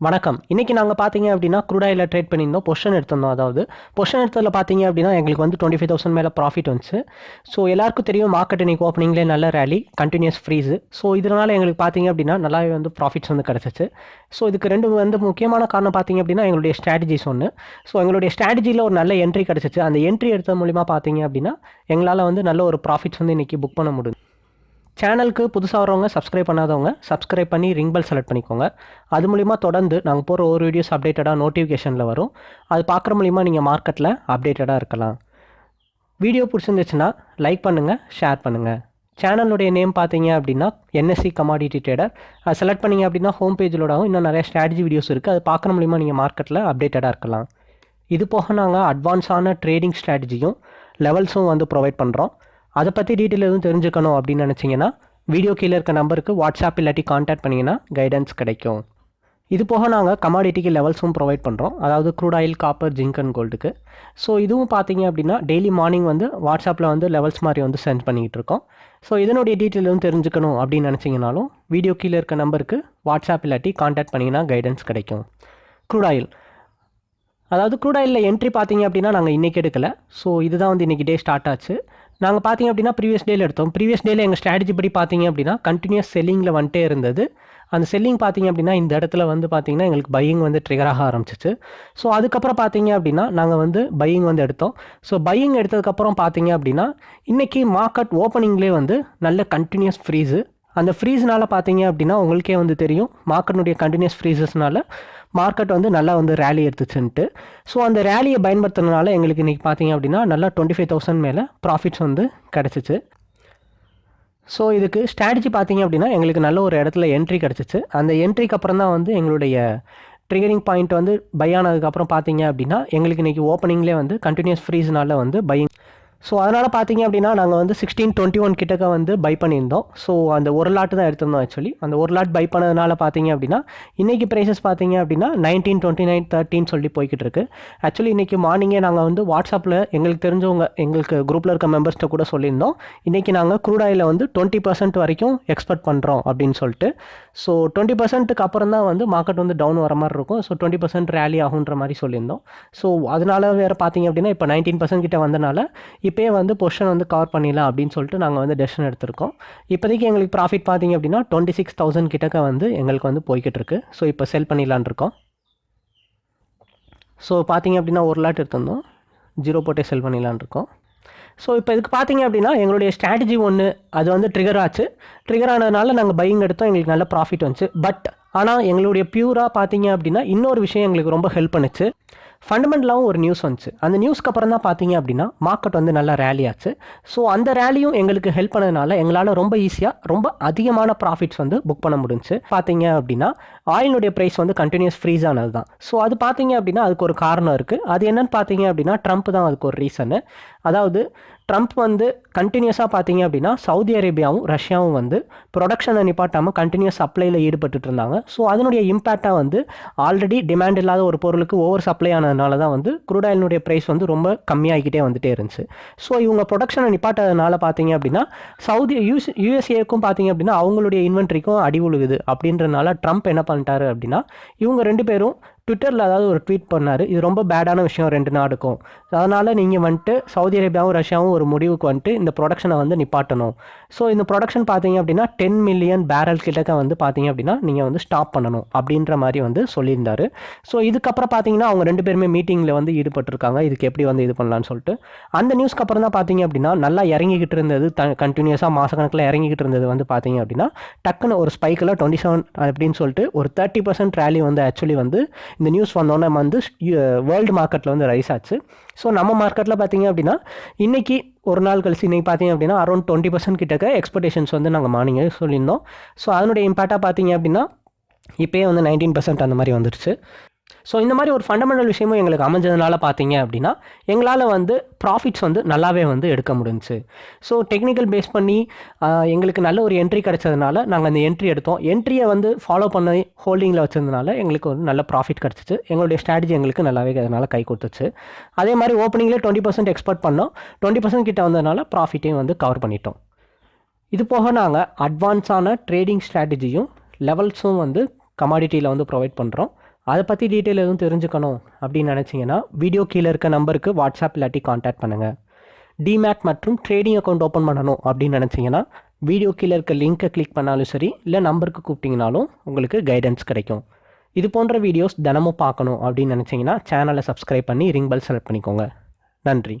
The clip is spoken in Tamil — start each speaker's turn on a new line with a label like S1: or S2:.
S1: வணக்கம். இன்னைக்கு நாங்கள் பார்த்தீங்க அப்படின்னா குரூடாயில் ட்ரேட் பண்ணியிருந்தோம். பொஷன் எடுத்திருந்தோம் அதாவது. பொஷன் எடுத்ததில் பார்த்தீங்க அப்படின்னா எங்களுக்கு வந்து டுவெண்ட்டி ஃபைவ் தௌசண்ட் மேலே ப்ராஃபிட் வந்துச்சு. ஸோ எல்லாருக்கும் தெரியும் மார்க்கெட் இன்னைக்கு ஓப்பனிங்லேயே நல்ல ரேலி கண்டினியூஸ் ஃப்ரீஸு ஸோ இதனால் எங்களுக்கு பார்த்தீங்க அப்படின்னா நல்லாவே வந்து ப்ராஃபிட்ஸ் வந்து கிடச்சிச்சு. ஸோ இதுக்கு ரெண்டு வந்து முக்கியமான காரணம் பார்த்தீங்க அப்படின்னா எங்களுடைய ஸ்ட்ராட்டஜிஸ் ஒன்று ஸோ எங்களுடைய ஸ்ட்ராட்டஜியில் ஒரு நல்ல என்ட்ரி கிடச்சிச்சு. அந்த என்ட்ரி எடுத்தது மூலிமா பார்த்தீங்க அப்படின்னா எங்களால் வந்து நல்ல ஒரு ப்ராஃபிட்ஸ் வந்து இன்றைக்கி புக் பண்ண முடியும் சேனலுக்கு புதுசாக வரவங்க சப்ஸ்கிரைப் பண்ணாதவங்க சப்ஸ்கிரைப் பண்ணி ரிங் பெல் செலக்ட் பண்ணிக்கோங்க. அது மூலிமா தொடர்ந்து நாங்கள் போகிற ஒரு வீடியோஸ் அப்டேட்டடாக நோட்டிஃபிகேஷனில் வரும். அது பார்க்குற மூலிமா நீங்கள் மார்க்கெட்டில் அப்டேட்டடாக இருக்கலாம். வீடியோ பிடிச்சிருந்துச்சுன்னா லைக் பண்ணுங்கள் ஷேர் பண்ணுங்கள் சேனலுடைய நேம் பார்த்தீங்க அப்படின்னா என்எஸ்சி கமாடிட்டி ட்ரேடர் அது செலக்ட் பண்ணிங்க அப்படின்னா ஹோம் பேஜிலோடவும் இன்னும் நிறைய ஸ்ட்ராட்டஜி வீடியோஸ் இருக்குது அது பார்க்குற மூலிமா நீங்கள் மார்க்கெட்டில் அப்டேட்டடாக இருக்கலாம். இது போக நாங்கள் அட்வான்ஸான ட்ரேடிங் ஸ்ட்ராட்டஜியும் லெவல்ஸும் வந்து ப்ரொவைட் பண்ணுறோம் அதை பற்றி டீட்டெயில் எதுவும் தெரிஞ்சுக்கணும் அப்படின்னு நினச்சிங்கன்னா வீடியோ கீழே இருக்க நம்பருக்கு வாட்ஸ்அப் இல்லாட்டி காண்டாக்ட் பண்ணிங்கன்னா கைடன்ஸ் கிடைக்கும். இது போக நாங்கள் கமாடிட்டிக்கு லெவல்ஸும் ப்ரொவைட் பண்ணுறோம் அதாவது crude oil copper zinc and கோல்டுக்கு so இதுவும் பார்த்தீங்க அப்படின்னா டெய்லி மார்னிங் வந்து வாட்ஸ்அப்பில் வந்து லெவல்ஸ் மாதிரி வந்து சென்ட் பண்ணிக்கிட்டு இருக்கோம். ஸோ இதனுடைய டீட்டெயில் எதுவும் தெரிஞ்சுக்கணும் அப்படின்னு நினச்சிங்கனாலும் வீடியோ கீழே இருக்க நம்பருக்கு வாட்ஸ்அப் இல்லாட்டி காண்டாக்ட் பண்ணிங்கன்னா கைடன்ஸ் கிடைக்கும். க்ரூட் ஆயில் அதாவது க்ரூட் ஆயிலில் என்ட்ரி பார்த்தீங்க அப்படின்னா நாங்கள் இன்றைக்கி எடுக்கலை. ஸோ இதுதான் வந்து இன்றைக்கி டே ஸ்டார்ட் ஆச்சு. நாங்கள் பார்த்தீங்க அப்படின்னா ப்ரீவியஸ் டேல எடுத்தோம். ப்ரீவியஸ் டேல எங்கள் ஸ்ட்ராட்டஜி படி பார்த்தீங்க அப்படின்னா கண்டினியூஸ் செல்லிங்கில் வந்துட்டே இருந்தது. அந்த செல்லிங் பார்த்தீங்க அப்படின்னா இந்த இடத்துல வந்து பார்த்தீங்கன்னா எங்களுக்கு பையிங் வந்து ட்ரிகர் ஆக ஆரம்பிச்சிச்சு. ஸோ அதுக்கப்புறம் பார்த்தீங்க அப்படின்னா நாங்கள் வந்து பையிங் வந்து எடுத்தோம். ஸோ பையிங் எடுத்ததுக்கப்புறம் பார்த்தீங்க அப்படின்னா இன்றைக்கி மார்க்கெட் ஓப்பனிங்லேயே வந்து நல்ல கண்டினியூஸ் ஃப்ரீஸு அந்த ஃப்ரீஸ்னால் பார்த்தீங்க அப்படின்னா உங்களுக்கே வந்து தெரியும். மார்க்கெட்டுடைய கண்டினியூஸ் ஃப்ரீசஸ்னால மார்க்கெட் வந்து நல்லா வந்து ரேலி எடுத்துச்சுன்ட்டு. ஸோ அந்த ரேலியை பயன்படுத்துறதுனால எங்களுக்கு இன்றைக்கி பார்த்தீங்க அப்படின்னா நல்லா டுவெண்ட்டி ஃபைவ் தௌசண்ட் மேலே ப்ராஃபிட்ஸ் வந்து கிடச்சிச்சு. ஸோ இதுக்கு ஸ்ட்ராட்டஜி பார்த்தீங்க அப்படின்னா எங்களுக்கு நல்ல ஒரு இடத்துல என்ட்ரி கிடச்சிச்சு. அந்த என்ட்ரிக்கு அப்புறம் தான் வந்து எங்களுடைய ட்ரிகரிங் பாயிண்ட் வந்து பை ஆனதுக்கப்புறம் பார்த்தீங்க அப்படின்னா எங்களுக்கு இன்றைக்கி ஓப்பனிங்லேயே வந்து கண்டினியூஸ் ஃப்ரீஸ்னால வந்து பையிங் ஸோ அதனால் பார்த்தீங்க அப்படின்னா நாங்கள் வந்து சிக்ஸ்டீன் டுவெண்ட்டி ஒன் கிட்டக்க வந்து பை பண்ணியிருந்தோம். ஸோ அந்த ஒரு லாட்டு தான் எடுத்திருந்தோம் ஆக்சுவலி அந்த ஒரு லாட் பை பண்ணதுனால பார்த்தீங்க அப்படின்னா இன்றைக்கி ப்ரைஸஸ் பார்த்தீங்க அப்படின்னா நைன்டீன் டுவெண்ட்டி நைன் தேர்ட்டின்னு சொல்லி போய்கிட்டு இருக்கு. ஆக்சுவலி இன்றைக்கி மார்னிங்கே நாங்கள் வந்து வாட்ஸ்அப்பில் எங்களுக்கு தெரிஞ்சவங்க எங்களுக்கு குரூப்பில் இருக்க மெம்பர்ஸ்கிட்ட கூட சொல்லியிருந்தோம். இன்றைக்கி நாங்கள் க்ரூட் வந்து டுவெண்ட்டி பர்சன்ட் வரைக்கும் எக்ஸ்பெக்ட் பண்ணுறோம் அப்படின்னு சொல்லிட்டு. ஸோ டுவெண்ட்டி பர்சன்ட்டுக்கு அப்புறம் தான் வந்து மார்க்கெட் வந்து டவுன் வர மாதிரி இருக்கும். ஸோ டுவெண்ட்டி பர்சன்ட் ரேலி ஆகுன்ற மாதிரி சொல்லியிருந்தோம். ஸோ அதனால வேறு பார்த்தீங்க அப்படின்னா இப்போ நைன்டீன் பர்சன்ட் கிட்ட வந்தனால இப்போயே வந்து பொஷன் வந்து கவர் பண்ணிடலாம் அப்படின்னு சொல்லிட்டு நாங்கள் வந்து டெசிஷன் எடுத்திருக்கோம். இப்போதைக்கு எங்களுக்கு ப்ராஃபிட் பார்த்தீங்க அப்படின்னா டுவெண்ட்டி சிக்ஸ் தௌசண்ட் கிட்டக்க வந்து எங்களுக்கு வந்து போய்கிட்டு இருக்கு. ஸோ இப்போ செல் பண்ணிடலான் இருக்கோம். ஸோ பார்த்தீங்க அப்படின்னா ஒரு லாட் எடுத்திருந்தோம். ஜீரோ போட்டே செல் பண்ணிடலான் இருக்கோம். ஸோ இப்போ இதுக்கு பார்த்தீங்க அப்படின்னா எங்களுடைய ஸ்ட்ராட்டஜி ஒன்று அது வந்து ட்ரிகர் ஆச்சு. ட்ரிகர் ஆனதுனால நாங்கள் பையிங் எடுத்தோம். எங்களுக்கு நல்ல ப்ராஃபிட் வந்துச்சு. பட் ஆனால் எங்களுடைய பியூராக பார்த்தீங்க அப்படின்னா இன்னொரு விஷயம் எங்களுக்கு ரொம்ப ஹெல்ப் பண்ணுச்சு. ஃபண்டமெண்டலாகவும் ஒரு நியூஸ் வந்துச்சு. அந்த நியூஸ்க்கு அப்புறம் தான் பார்த்தீங்க அப்படின்னா மார்க்கெட் வந்து நல்லா ரேலி ஆச்சு. ஸோ அந்த ரேலியும் எங்களுக்கு ஹெல்ப் பண்ணதுனால எங்களால் ரொம்ப ஈஸியாக ரொம்ப அதிகமான ப்ராஃபிட்ஸ் வந்து புக் பண்ண முடிஞ்சுச்சு. பார்த்தீங்க அப்படின்னா ஆயிலுடைய ப்ரைஸ் வந்து கண்டினியூஸ் ஃப்ரீஸ் ஆனது தான். ஸோ அது பார்த்தீங்க அப்படின்னா அதுக்கு ஒரு காரணம் இருக்குது அது என்னன்னு பார்த்தீங்க அப்படின்னா ட்ரம்ப் தான் அதுக்கு ஒரு ரீசனு அதாவது ட்ரம்ப் வந்து கண்டினியூஸாக பார்த்தீங்க அப்படின்னா சவுதி அரேபியாவும் ரஷ்யாவும் வந்து ப்ரொடக்ஷனை நிப்பாட்டாமல் கண்டினியூஸ் சப்ளையில் ஈடுபட்டு இருந்தாங்க. ஸோ அதனுடைய இம்பேக்டாக வந்து ஆல்ரெடி டிமாண்ட் இல்லாத ஒரு பொருளுக்கு ஓவர் சப்ளை ஆனதுனால தான் வந்து குரூட் ஆயிலினுடைய ப்ரைஸ் வந்து ரொம்ப கம்மியாகிக்கிட்டே வந்துட்டே இருந்துச்சு. ஸோ இவங்க ப்ரொடக்ஷனை நிப்பாட்டதுனால பார்த்தீங்க அப்படின்னா சவுதி யூஸ் யூஎஸ்ஏக்கும் பார்த்தீங்க அப்படின்னா அவங்களுடைய இன்வென்ட்ரிக்கும் அடி உழுகுது. அப்படின்றனால ட்ரம்ப் என்ன பண்ணிட்டாரு அப்படின்னா இவங்க ரெண்டு பேரும் ட்விட்டரில் அதாவது ஒரு ட்வீட் பண்ணார் இது ரொம்ப பேடான விஷயம் ரெண்டு நாடுக்கும். அதனால் நீங்கள் வந்துட்டு சவுதி அரேபியாவும் ரஷ்யாவும் ஒரு முடிவுக்கு வந்துட்டு இந்த ப்ரொடக்ஷனை வந்து நிப்பாட்டணும். ஸோ இந்த ப்ரொடக்ஷன் பார்த்தீங்க அப்படின்னா டென் மில்லியன் பேரல் கிட்டக்க வந்து பார்த்தீங்க அப்படின்னா நீங்கள் வந்து ஸ்டாப் பண்ணணும் அப்படின்ற மாதிரி வந்து சொல்லியிருந்தார். ஸோ இதுக்கப்புறம் பார்த்தீங்கன்னா அவங்க ரெண்டு பேருமே மீட்டிங்கில் வந்து ஈடுபட்டிருக்காங்க. இதுக்கு எப்படி வந்து இது பண்ணலான்னு சொல்லிட்டு. அந்த நியூஸ்க்கு அப்புறம் தான் பார்த்தீங்க அப்படின்னா நல்லா இறங்கிக்கிட்டு இருந்தது த கண்டினியூஸாக மாதக்கணக்கில் இறங்கிக்கிட்டு இருந்தது வந்து பார்த்தீங்க அப்படின்னா டக்குன்னு ஒரு ஸ்பைக்கில் டுவெண்ட்டி செவன் அப்படின்னு சொல்லிட்டு ஒரு தேர்ட்டி பர்சன்ட் ரேலி வந்து ஆக்சுவலி வந்து இந்த நியூஸ் வந்தோன்னே வந்து வேர்ல்டு மார்க்கெட்டில் வந்து ரைஸ் ஆச்சு. ஸோ நம்ம மார்க்கெட்டில் பார்த்தீங்க அப்படின்னா இன்றைக்கி ஒரு நாள் கழிச்சு இன்றைக்கி பார்த்தீங்க அப்படின்னா அரௌண்ட் டுவெண்ட்டி பர்சன்ட் கிட்டக்க எக்ஸ்பெக்டேஷன்ஸ் வந்து நாங்கள் மார்னிங்கே சொல்லியிருந்தோம். ஸோ அதனுடைய இம்பேக்டாக பார்த்தீங்க அப்படின்னா இப்போயே வந்து நைன்டீன் பர்சன்ட் அந்த மாதிரி வந்துருச்சு. ஸோ இந்த மாதிரி ஒரு ஃபண்டமெண்டல் விஷயமும் எங்களுக்கு அமைஞ்சதுனால பார்த்தீங்க அப்படின்னா எங்களால் வந்து ப்ராஃபிட்ஸ் வந்து நல்லாவே வந்து எடுக்க முடிஞ்சு ஸோ டெக்னிக்கல் பேஸ் பண்ணி எங்களுக்கு நல்ல ஒரு என்ட்ரி கிடச்சதுனால நாங்கள் அந்த என்ட்ரி எடுத்தோம். என்ட்ரியை வந்து ஃபாலோ பண்ணி ஹோல்டிங்கில் வச்சதுனால எங்களுக்கு வந்து நல்ல ப்ராஃபிட் கிடச்சிச்சு. எங்களுடைய ஸ்ட்ராட்டஜி எங்களுக்கு நல்லாவே அதனால் கை கொடுத்துச்சு. அதே மாதிரி ஓப்பனிங்கில் டுவெண்ட்டி பர்சன்ட் எக்ஸ்பெக்ட் பண்ணோம். டுவெண்ட்டி பர்சன்ட் கிட்ட வந்ததுனால ப்ராஃபிட்டையும் வந்து கவர் பண்ணிட்டோம். இது போக நாங்கள் அட்வான்ஸான ட்ரேடிங் ஸ்ட்ராட்டஜியும் லெவல்ஸும் வந்து கமாடிட்டியில் வந்து ப்ரொவைட் பண்ணுறோம் அதை பற்றி டீட்டெயில் எதுவும் தெரிஞ்சுக்கணும் அப்படின்னு நினச்சிங்கன்னா வீடியோ கீழே இருக்க நம்பருக்கு வாட்ஸ்அப் இல்லாட்டி காண்டாக்ட் பண்ணுங்கள் டிமேட் மற்றும் ட்ரேடிங் அக்கௌண்ட் ஓப்பன் பண்ணணும் அப்படின்னு நினச்சிங்கன்னா வீடியோ கீழே இருக்க லிங்க்கை கிளிக் பண்ணாலும் சரி இல்லை நம்பருக்கு கூப்பிட்டிங்கனாலும் உங்களுக்கு கைடன்ஸ் கிடைக்கும். இது போன்ற வீடியோஸ் தினமும் பார்க்கணும் அப்படின்னு நினச்சிங்கன்னா சேனலை சப்ஸ்கிரைப் பண்ணி ரிங் பெல் செலக்ட் பண்ணிக்கோங்க. நன்றி.